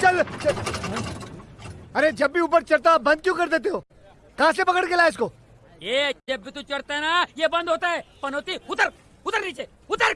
चल अरे, जब भी ऊपर चढ़ता बंद क्यों कर देते हो? कहाँ से पकड़ के लाया इसको? ये जब भी तू चढ़ता है ना, ये बंद होता है। पनौती, उतर उतर नीचे, उतर।